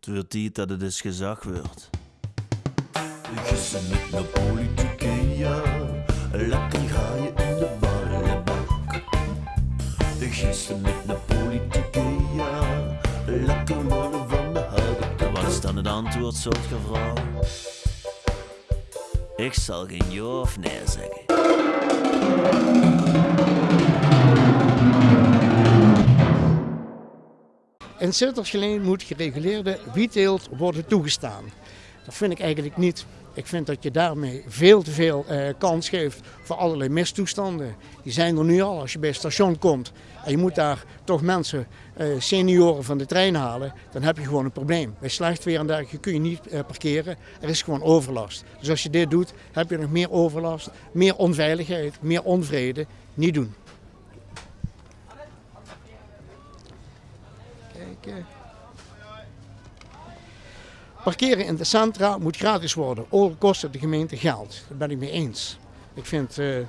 Het wordt tijd dat het eens gezag wordt. Gissen met de politieke, ja. Lekker ga je in de ballenbak. Gissen met de politieke, ja. Lekker worden van de houten Wat is dan het antwoord, soort gevraagd? Ik zal geen ja of nee zeggen. In Sittersgeleen moet gereguleerde wietteelt worden toegestaan. Dat vind ik eigenlijk niet. Ik vind dat je daarmee veel te veel eh, kans geeft voor allerlei mistoestanden. Die zijn er nu al als je bij het station komt en je moet daar toch mensen, eh, senioren van de trein halen, dan heb je gewoon een probleem. Bij slecht weer en dergelijke kun je niet eh, parkeren, er is gewoon overlast. Dus als je dit doet, heb je nog meer overlast, meer onveiligheid, meer onvrede. Niet doen. Parkeren in de centra moet gratis worden. Ook kost het de gemeente geld. Daar ben ik mee eens. Ik vind uh, de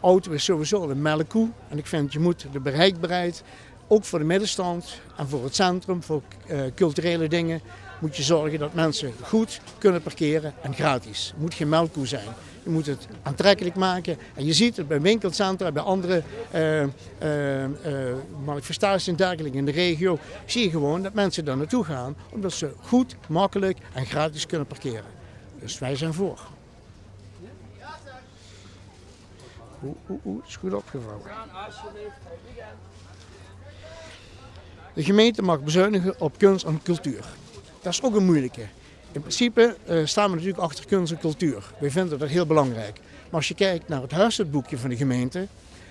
auto is sowieso een melkkoe. En ik vind je moet de bereikbaarheid, ook voor de middenstand en voor het centrum, voor uh, culturele dingen, moet je zorgen dat mensen goed kunnen parkeren en gratis. Het moet geen melkkoe zijn. Je moet het aantrekkelijk maken. En je ziet het bij winkelcentra, bij andere uh, uh, manifestaties in de regio. Zie je gewoon dat mensen daar naartoe gaan omdat ze goed, makkelijk en gratis kunnen parkeren. Dus wij zijn voor. Oeh, oeh, is goed opgevouwen. De gemeente mag bezuinigen op kunst en cultuur. Dat is ook een moeilijke. In principe uh, staan we natuurlijk achter kunst en cultuur. Wij vinden dat heel belangrijk. Maar als je kijkt naar het huishoudboekje van de gemeente,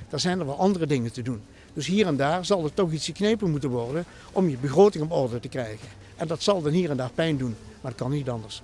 dan zijn er wel andere dingen te doen. Dus hier en daar zal er toch iets geknepen moeten worden om je begroting op orde te krijgen. En dat zal dan hier en daar pijn doen, maar dat kan niet anders.